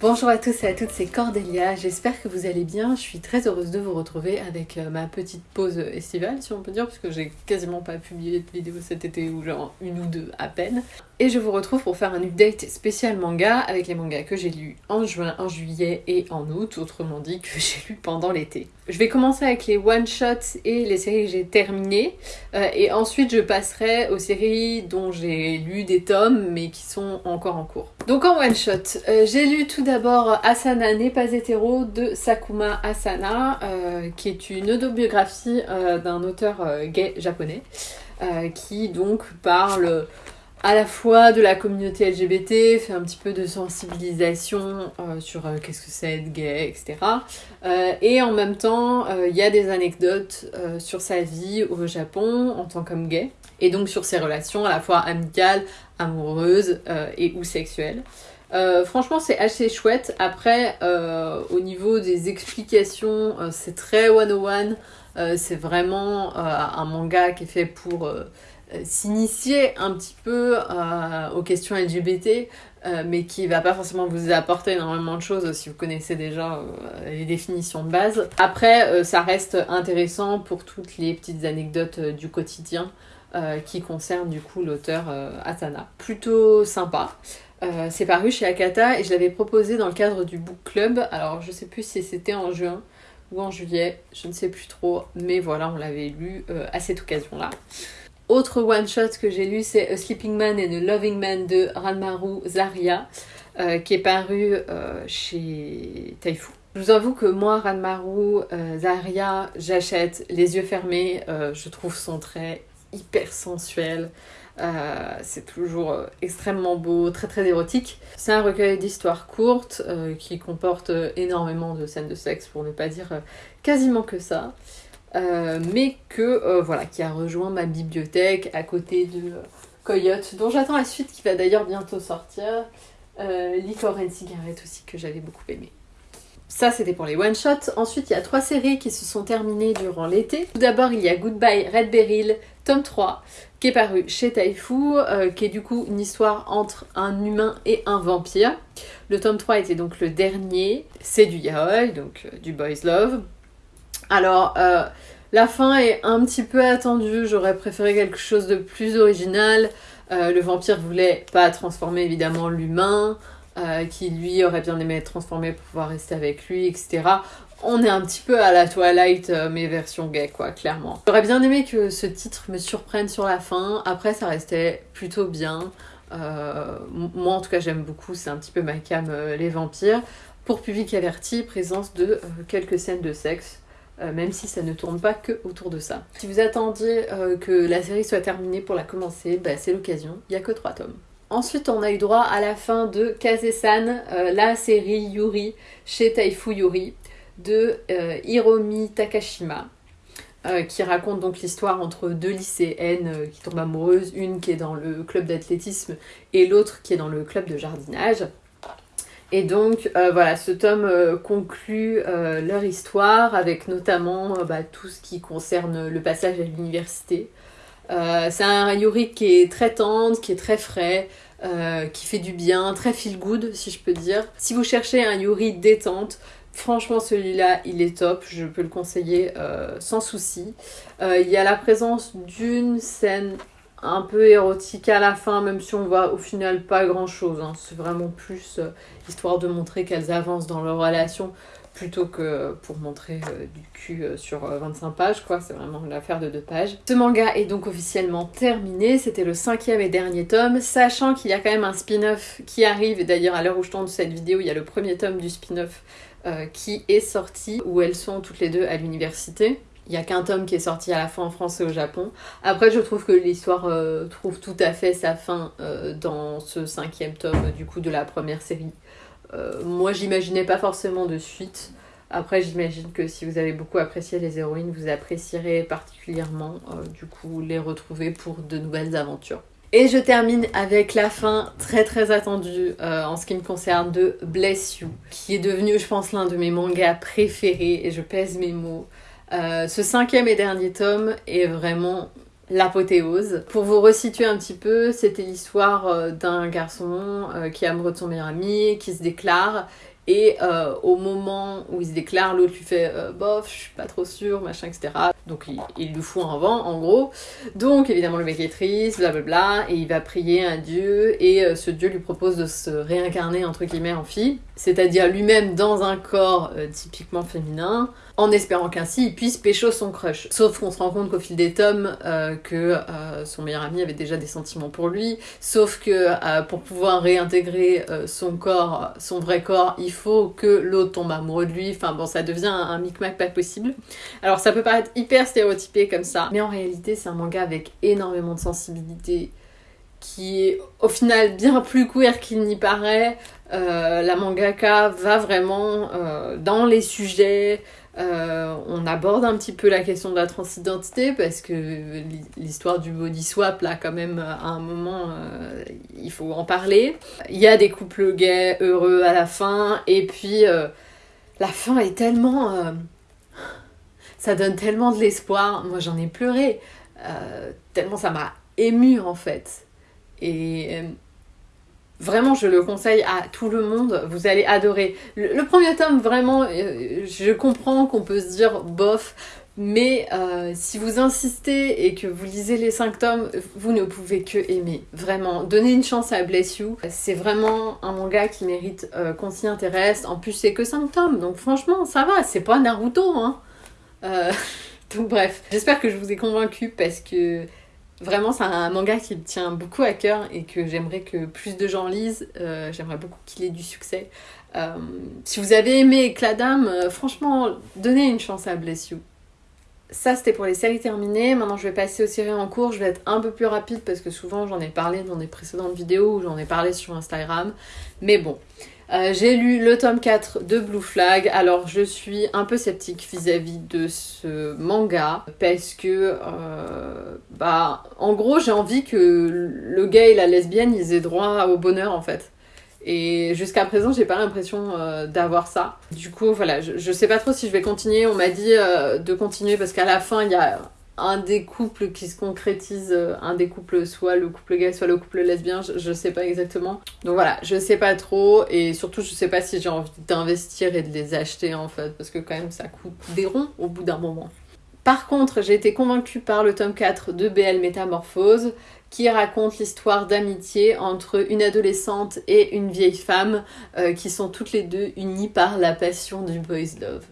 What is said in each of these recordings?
Bonjour à tous et à toutes, c'est Cordélia, j'espère que vous allez bien, je suis très heureuse de vous retrouver avec euh, ma petite pause estivale si on peut dire, parce que j'ai quasiment pas publié de vidéo cet été ou genre une ou deux à peine. Et je vous retrouve pour faire un update spécial manga avec les mangas que j'ai lus en juin, en juillet et en août, autrement dit que j'ai lus pendant l'été. Je vais commencer avec les one-shots et les séries que j'ai terminées, euh, et ensuite je passerai aux séries dont j'ai lu des tomes mais qui sont encore en cours. Donc en one-shot, euh, j'ai lu tout d'abord Asana n'est pas hétéro de Sakuma Asana, euh, qui est une autobiographie d'un auteur gay japonais, qui donc parle à la fois de la communauté LGBT, fait un petit peu de sensibilisation euh, sur euh, qu'est-ce que c'est être gay, etc. Euh, et en même temps, il y a des anecdotes sur sa vie au Japon en tant qu'homme gay, et donc sur ses relations à la fois amicales, amoureuses et ou sexuelles. franchement, c'est assez chouette. Après, au niveau des explications, c'est très 101. c'est vraiment un manga qui est fait pour euh, s'initier un petit peu euh, aux questions LGBT, euh, mais qui va pas forcément vous apporter énormément de choses si vous connaissez déjà les définitions de base. Après, ça reste intéressant pour toutes les petites anecdotes du quotidien qui concernent du coup l'auteur Asana. Plutôt sympa. c'est paru chez Akata et je l'avais proposé dans le cadre du book club. Alors je sais plus si c'était en juin ou en juillet, je ne sais plus trop, mais voilà, on l'avait lu à cette occasion-là. Autre one-shot que j'ai lu, c'est A Sleeping Man and a Loving Man de Ranmaru Zaria, euh, qui est paru euh, chez Taifu. Je vous avoue que moi, Ranmaru euh, Zaria, j'achète les yeux fermés. je trouve son trait hyper sensuel. c'est toujours extrêmement beau, très très érotique. C'est un recueil d'histoires courtes qui comporte énormément de scènes de sexe, pour ne pas dire quasiment que ça. Euh, mais que euh, voilà, qui a rejoint ma bibliothèque à côté de euh, Coyote, dont j'attends la suite qui va d'ailleurs bientôt sortir. Licor and Cigarette aussi que j'avais beaucoup aimé. Ça, c'était pour les one-shots. Ensuite, il y a trois séries qui se sont terminées durant l'été. Tout d'abord, il y a Goodbye Red Beryl, tome 3, qui est paru chez Taifu, qui est du coup une histoire entre un humain et un vampire. Le tome 3 était donc le dernier. C'est du yaoi, donc du boys love. Alors, euh, la fin est un petit peu attendue, j'aurais préféré quelque chose de plus original. Euh, le vampire voulait pas transformer évidemment l'humain, euh, qui lui aurait bien aimé être transformé pour pouvoir rester avec lui, etc. On est un petit peu à la Twilight, mais version gay, quoi, clairement. J'aurais bien aimé que ce titre me surprenne sur la fin. Après, ça restait plutôt bien. moi, en tout cas, j'aime beaucoup. C'est un petit peu ma cam, les vampires. Pour public averti, présence de quelques scènes de sexe. Euh, même si ça ne tourne pas que autour de ça. Si vous attendiez euh, que la série soit terminée pour la commencer, bah, c'est l'occasion, il n'y a que 3 tomes. Ensuite, on a eu droit à la fin de Kaze-san, euh, la série Yuri chez Taifu Yuri de Hiromi Takashima. qui raconte donc l'histoire entre deux lycéennes qui tombent amoureuses, une qui est dans le club d'athlétisme et l'autre qui est dans le club de jardinage. Et donc euh, voilà, ce tome euh, conclut euh, leur histoire avec notamment bah, tout ce qui concerne le passage à l'université. c'est un Yuri qui est très tendre, qui est très frais, qui fait du bien, très feel good si je peux dire. Si vous cherchez un Yuri détente, Franchement, celui-là, il est top, je peux le conseiller sans souci. il y a la présence d'une scène un peu érotique à la fin, même si on voit au final pas grand chose. Hein. C'est vraiment plus euh, histoire de montrer qu'elles avancent dans leur relation plutôt que pour montrer euh, du cul euh, sur 25 pages, quoi. C'est vraiment l'affaire de deux pages. Ce manga est donc officiellement terminé. C'était le cinquième et dernier tome, sachant qu'il y a quand même un spin-off qui arrive. D'ailleurs, à l'heure où je tourne cette vidéo, il y a le premier tome du spin-off qui est sorti, où elles sont toutes les deux à l'université. Il n'y a qu'un tome qui est sorti à la fin en France et au Japon. Après, je trouve que l'histoire euh, trouve tout à fait sa fin euh, dans ce cinquième tome du coup de la première série. Euh, moi, j'imaginais pas forcément de suite. Après, j'imagine que si vous avez beaucoup apprécié les héroïnes, vous apprécierez particulièrement du coup les retrouver pour de nouvelles aventures. Et je termine avec la fin très très attendue en ce qui me concerne de Bless You, qui est devenu, je pense, l'un de mes mangas préférés, et je pèse mes mots. Euh, ce cinquième et dernier tome est vraiment l'apothéose. Pour vous resituer un petit peu, c'était l'histoire euh, d'un garçon euh, qui est amoureux de son meilleur ami, qui se déclare et euh, au moment où il se déclare, l'autre lui fait euh, bof, je suis pas trop sûr, machin, etc. Donc il, lui fout un vent, en gros. Donc évidemment le mec est triste, blablabla, et il va prier un dieu, et euh, ce dieu lui propose de se réincarner entre guillemets en fille, c'est-à-dire lui-même dans un corps typiquement féminin, en espérant qu'ainsi il puisse pécho son crush. Sauf qu'on se rend compte qu'au fil des tomes, que son meilleur ami avait déjà des sentiments pour lui, sauf que pour pouvoir réintégrer son corps, son vrai corps, il faut que l'autre tombe amoureux de lui, enfin bon, ça devient un, un micmac pas possible. Alors ça peut paraître hyper stéréotypé comme ça, mais en réalité c'est un manga avec énormément de sensibilité, qui est au final bien plus queer qu'il n'y paraît. Euh, la mangaka va vraiment euh, dans les sujets, euh, on aborde un petit peu la question de la transidentité parce que l'histoire du body swap, là, quand même, à un moment, il faut en parler. Il y a des couples gays heureux à la fin, et puis la fin est tellement. ça donne tellement de l'espoir. Moi, j'en ai pleuré, tellement ça m'a ému en fait. Et. euh, Vraiment, je le conseille à tout le monde. Vous allez adorer. Le, premier tome, vraiment, euh, je comprends qu'on peut se dire bof, mais euh, si vous insistez et que vous lisez les cinq tomes, vous ne pouvez que aimer. Vraiment, donnez une chance à Bless You. C'est vraiment un manga qui mérite qu'on s'y intéresse. En plus, c'est que cinq tomes, donc franchement, ça va. C'est pas Naruto, hein. Donc bref, j'espère que je vous ai convaincu parce que Vraiment, c'est un manga qui me tient beaucoup à cœur et que j'aimerais que plus de gens lisent. Euh, j'aimerais beaucoup qu'il ait du succès. Euh, si vous avez aimé Éclat d'âme, euh, franchement, donnez une chance à Bless You. Ça, c'était pour les séries terminées. Maintenant, je vais passer aux séries en cours. Je vais être un peu plus rapide parce que souvent, j'en ai parlé dans des précédentes vidéos ou j'en ai parlé sur Instagram. Mais bon. Euh, j'ai lu le tome 4 de Blue Flag, alors je suis un peu sceptique vis-à-vis de ce manga parce que, euh, bah, en gros, j'ai envie que le gay et la lesbienne ils aient droit au bonheur en fait. Et jusqu'à présent, j'ai pas l'impression euh, d'avoir ça. Du coup, voilà, je, je sais pas trop si je vais continuer. On m'a dit euh, de continuer parce qu'à la fin, il y a un des couples qui se concrétise, euh, un des couples, soit le couple gay, soit le couple lesbien, je, je sais pas exactement. Donc voilà, je sais pas trop et surtout je sais pas si j'ai envie d'investir et de les acheter en fait, parce que quand même ça coûte des ronds au bout d'un moment. Par contre, j'ai été convaincue par le tome 4 de BL Métamorphose qui raconte l'histoire d'amitié entre une adolescente et une vieille femme euh, qui sont toutes les deux unies par la passion du boys love.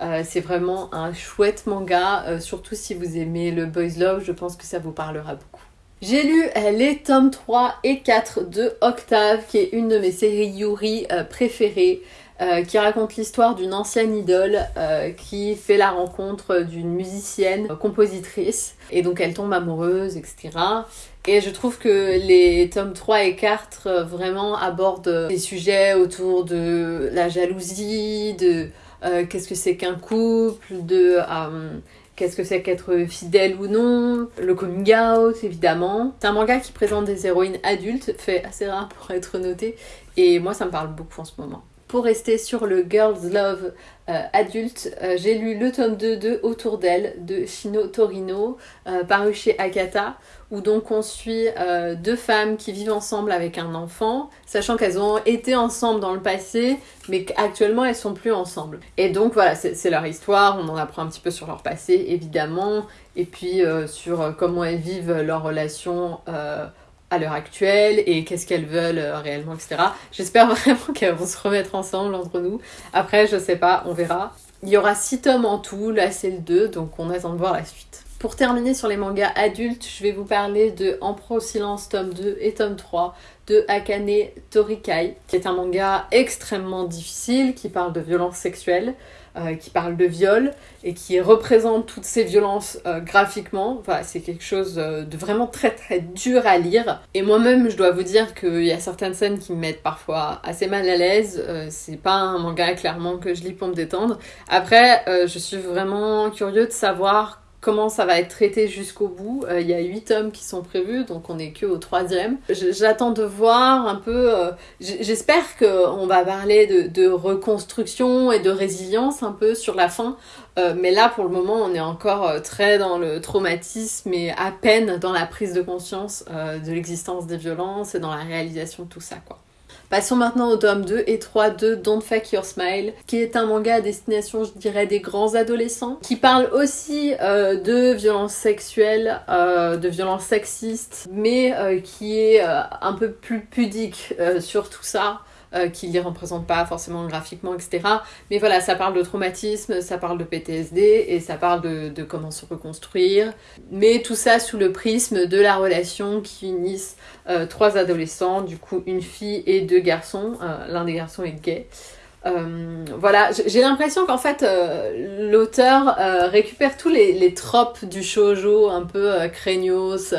Euh, c'est vraiment un chouette manga, euh, surtout si vous aimez le boys love, je pense que ça vous parlera beaucoup. J'ai lu les tomes 3 et 4 de Octave, qui est une de mes séries Yuri préférées, euh, qui raconte l'histoire d'une ancienne idole euh, qui fait la rencontre d'une musicienne, euh, compositrice, et donc elle tombe amoureuse, etc. Et je trouve que les tomes 3 et 4 euh, vraiment abordent des sujets autour de la jalousie, de qu'est-ce que c'est qu'un couple, de qu'est-ce que c'est qu'être fidèle ou non, le coming out évidemment. C'est un manga qui présente des héroïnes adultes, fait assez rare pour être noté, et moi ça me parle beaucoup en ce moment. Pour rester sur le Girls Love euh, adulte, euh, j'ai lu le tome 2 de Autour d'elle de Shino Torino, euh, paru chez Akata, où donc on suit deux femmes qui vivent ensemble avec un enfant, sachant qu'elles ont été ensemble dans le passé, mais qu'actuellement elles sont plus ensemble. Et donc voilà, c'est leur histoire, on en apprend un petit peu sur leur passé évidemment, et puis sur comment elles vivent leur relation à l'heure actuelle et qu'est-ce qu'elles veulent euh, réellement, etc. J'espère vraiment qu'elles vont se remettre ensemble entre nous. Après, je sais pas, on verra. Il y aura 6 tomes en tout, là c'est le 2, donc on attend de voir la suite. Pour terminer sur les mangas adultes, je vais vous parler de Empereur au silence tome 2 et tome 3 de Akane Torikai, qui est un manga extrêmement difficile, qui parle de violences sexuelles, euh, qui parle de viol, et qui représente toutes ces violences euh, graphiquement. Enfin, c'est quelque chose euh, de vraiment très très dur à lire. Et moi-même, je dois vous dire qu'il y a certaines scènes qui me mettent parfois assez mal à l'aise. C'est pas un manga clairement que je lis pour me détendre. Après, je suis vraiment curieux de savoir comment ça va être traité jusqu'au bout. Euh, Il y a 8 tomes qui sont prévus, donc on est que au troisième. J'attends de voir un peu. euh, J'espère qu'on va parler de, reconstruction et de résilience un peu sur la fin. Euh, mais là, pour le moment, on est encore très dans le traumatisme et à peine dans la prise de conscience de l'existence des violences et dans la réalisation de tout ça, quoi. Passons maintenant au tome 2 et 3 de Don't Fake Your Smile, qui est un manga à destination, je dirais, des grands adolescents, qui parle aussi euh, de violences sexuelles, euh, de violences sexistes, mais euh, qui est un peu plus pudique sur tout ça. Euh, qui les représente pas forcément graphiquement, etc. Mais voilà, ça parle de traumatisme, ça parle de PTSD et ça parle de, comment se reconstruire. Mais tout ça sous le prisme de la relation qui unissent euh, trois adolescents, du coup une fille et deux garçons. Euh, l'un des garçons est gay. voilà, j'ai l'impression qu'en fait l'auteur récupère tous les, les, tropes du shoujo un peu craignos,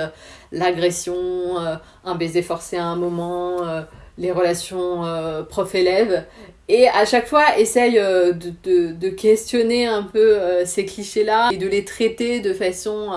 l'agression, un baiser forcé à un moment, les relations euh, prof-élève et à chaque fois essaye euh, de, questionner un peu euh, ces clichés-là et de les traiter de façon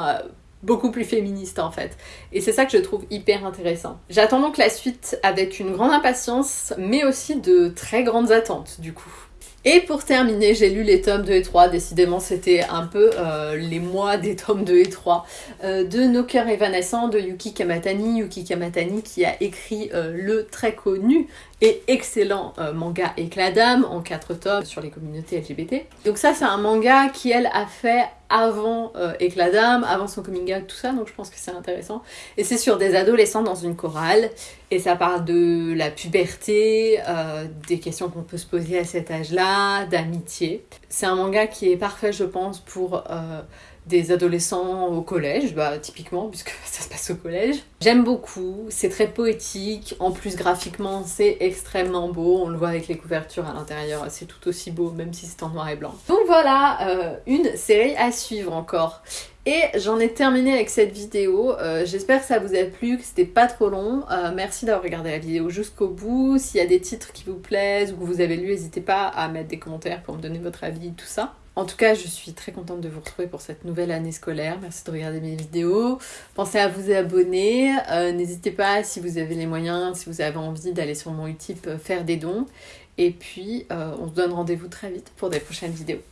beaucoup plus féministe en fait. Et c'est ça que je trouve hyper intéressant. J'attends donc la suite avec une grande impatience mais aussi de très grandes attentes du coup. Et pour terminer, j'ai lu les tomes 2 et 3, décidément c'était un peu euh, les mois des tomes 2 et 3, euh, de Nos cœurs évanescents de Yuki Kamatani. Yuki Kamatani qui a écrit euh, le très connu et excellent manga Éclat d'âme en 4 tomes sur les communautés LGBT. Donc ça c'est un manga qui elle a fait avant Éclat d'âme, avant son coming out, tout ça, donc je pense que c'est intéressant. Et c'est sur des adolescents dans une chorale, et ça parle de la puberté, des questions qu'on peut se poser à cet âge-là, d'amitié. C'est un manga qui est parfait, je pense, pour euh, des adolescents au collège, bah, typiquement, puisque ça se passe au collège. J'aime beaucoup, c'est très poétique, en plus graphiquement c'est extrêmement beau, on le voit avec les couvertures à l'intérieur, c'est tout aussi beau, même si c'est en noir et blanc. Donc voilà, euh, une série à suivre encore. Et j'en ai terminé avec cette vidéo. Euh, j'espère que ça vous a plu, que c'était pas trop long. Euh, merci d'avoir regardé la vidéo jusqu'au bout. S'il y a des titres qui vous plaisent ou que vous avez lu, n'hésitez pas à mettre des commentaires pour me donner votre avis, tout ça. En tout cas, je suis très contente de vous retrouver pour cette nouvelle année scolaire. Merci de regarder mes vidéos. Pensez à vous abonner. Euh, n'hésitez pas, si vous avez les moyens, si vous avez envie d'aller sur mon Utip faire des dons. Et puis, on se donne rendez-vous très vite pour des prochaines vidéos.